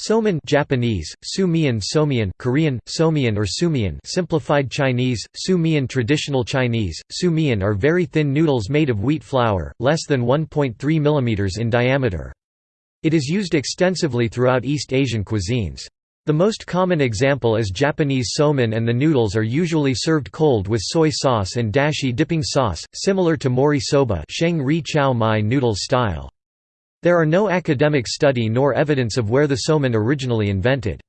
Somen Japanese, Sumian Somian Korean, Somian or Sumian simplified Chinese, Sumian traditional Chinese, Sumian are very thin noodles made of wheat flour, less than 1.3 mm in diameter. It is used extensively throughout East Asian cuisines. The most common example is Japanese somen and the noodles are usually served cold with soy sauce and dashi dipping sauce, similar to mori soba sheng mai noodles style. There are no academic study nor evidence of where the somen originally invented.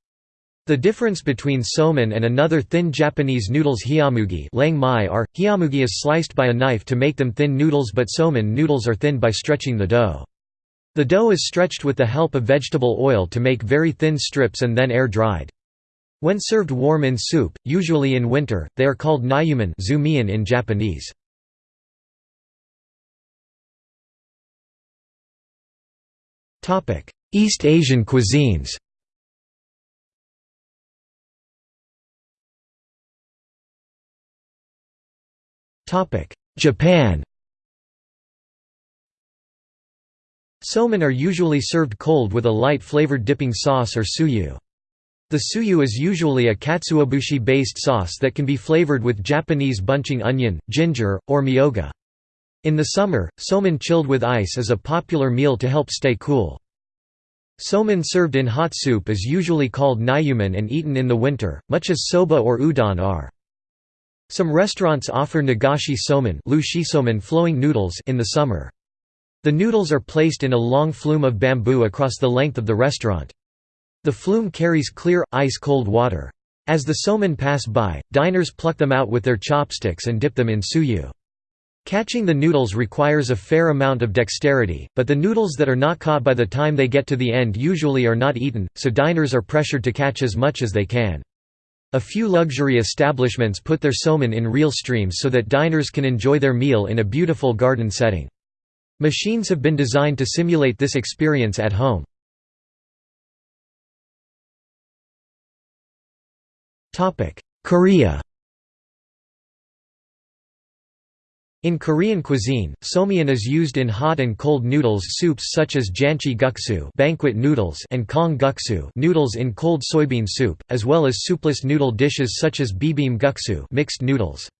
The difference between somen and another thin Japanese noodles hiyamugi are, hiyamugi is sliced by a knife to make them thin noodles but somen noodles are thinned by stretching the dough. The dough is stretched with the help of vegetable oil to make very thin strips and then air-dried. When served warm in soup, usually in winter, they are called nyumen in Japanese. East Asian cuisines Japan Somen are usually served cold with a light flavored dipping sauce or tsuyu. The tsuyu is usually a katsuobushi-based sauce that can be flavored with Japanese bunching onion, ginger, or myoga. In the summer, somen chilled with ice is a popular meal to help stay cool. Somen served in hot soup is usually called nyumen and eaten in the winter, much as soba or udon are. Some restaurants offer nagashi somen flowing noodles in the summer. The noodles are placed in a long flume of bamboo across the length of the restaurant. The flume carries clear, ice-cold water. As the somen pass by, diners pluck them out with their chopsticks and dip them in tsuyu. Catching the noodles requires a fair amount of dexterity, but the noodles that are not caught by the time they get to the end usually are not eaten, so diners are pressured to catch as much as they can. A few luxury establishments put their somen in real streams so that diners can enjoy their meal in a beautiful garden setting. Machines have been designed to simulate this experience at home. Korea In Korean cuisine, somian is used in hot and cold noodles soups such as janchi guksu banquet noodles and kong guksu noodles in cold soybean soup, as well as soupless noodle dishes such as bibim guksu mixed noodles.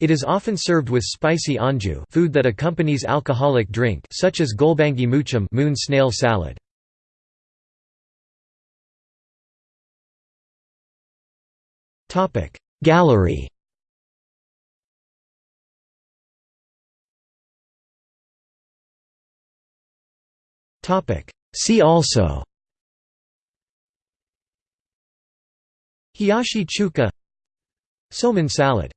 It is often served with spicy anju food that accompanies alcoholic drink such as golbaengi muchim moon snail salad. Gallery See also Hiyashi chuka Somen salad